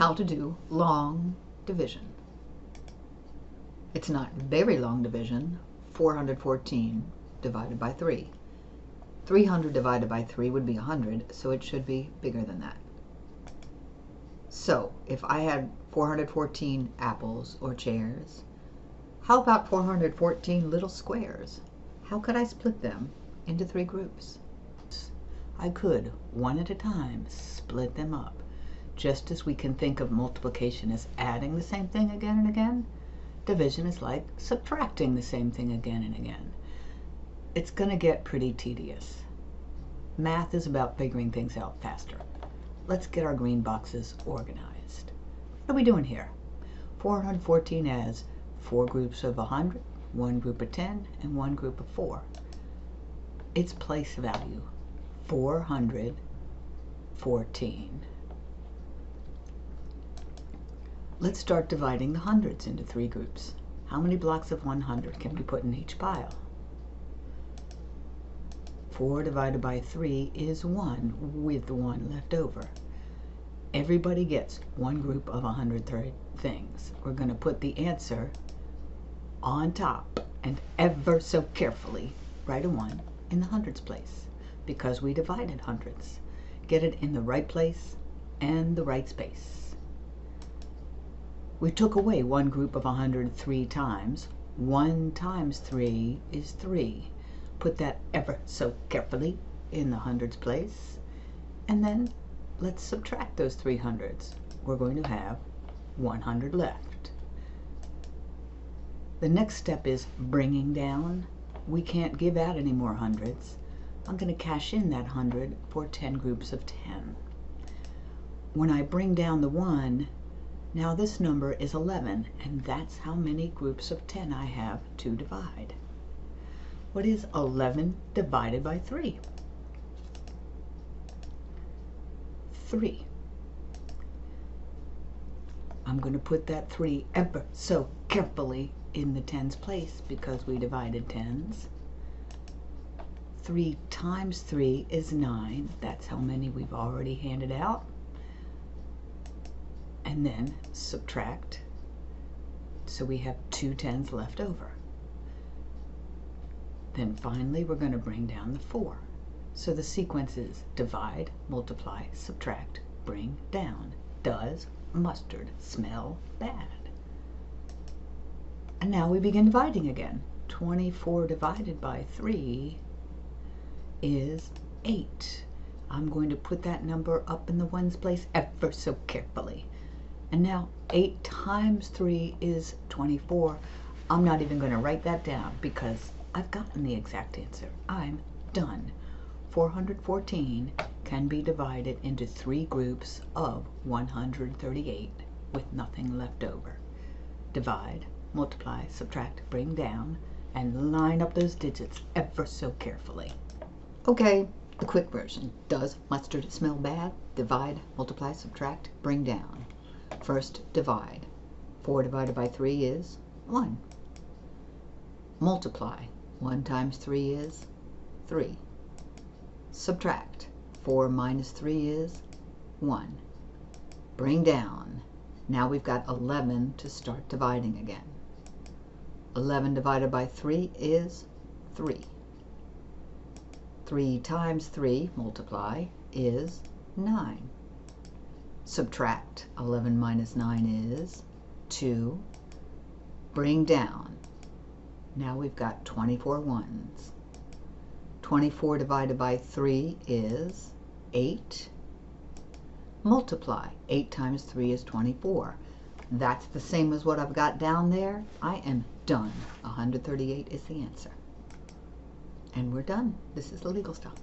how to do long division. It's not very long division, 414 divided by 3. 300 divided by 3 would be 100, so it should be bigger than that. So, if I had 414 apples or chairs, how about 414 little squares? How could I split them into three groups? I could, one at a time, split them up. Just as we can think of multiplication as adding the same thing again and again, division is like subtracting the same thing again and again. It's going to get pretty tedious. Math is about figuring things out faster. Let's get our green boxes organized. What are we doing here? 414 has four groups of 100, one group of 10, and one group of 4. Its place value, 414. Let's start dividing the hundreds into three groups. How many blocks of 100 can we put in each pile? 4 divided by 3 is 1 with 1 left over. Everybody gets one group of 130 things. We're going to put the answer on top and ever so carefully write a 1 in the hundreds place because we divided hundreds. Get it in the right place and the right space. We took away one group of 103 times. 1 times 3 is 3. Put that ever so carefully in the hundreds place. And then let's subtract those 300s. We're going to have 100 left. The next step is bringing down. We can't give out any more hundreds. I'm going to cash in that 100 for 10 groups of 10. When I bring down the 1, now this number is 11, and that's how many groups of 10 I have to divide. What is 11 divided by 3? 3. I'm going to put that 3 ever so carefully in the tens place because we divided tens. 3 times 3 is 9. That's how many we've already handed out. And then subtract. So we have two tens left over. Then finally we're going to bring down the 4. So the sequence is divide, multiply, subtract, bring down. Does mustard smell bad? And now we begin dividing again. 24 divided by 3 is 8. I'm going to put that number up in the ones place ever so carefully. And now 8 times 3 is 24. I'm not even going to write that down because I've gotten the exact answer. I'm done. 414 can be divided into three groups of 138 with nothing left over. Divide, multiply, subtract, bring down, and line up those digits ever so carefully. Okay, the quick version. Does mustard smell bad? Divide, multiply, subtract, bring down. First, divide. 4 divided by 3 is 1. Multiply. 1 times 3 is 3. Subtract. 4 minus 3 is 1. Bring down. Now we've got 11 to start dividing again. 11 divided by 3 is 3. 3 times 3, multiply, is 9. Subtract. 11 minus 9 is 2. Bring down. Now we've got 24 ones. 24 divided by 3 is 8. Multiply. 8 times 3 is 24. That's the same as what I've got down there. I am done. 138 is the answer. And we're done. This is the legal stuff.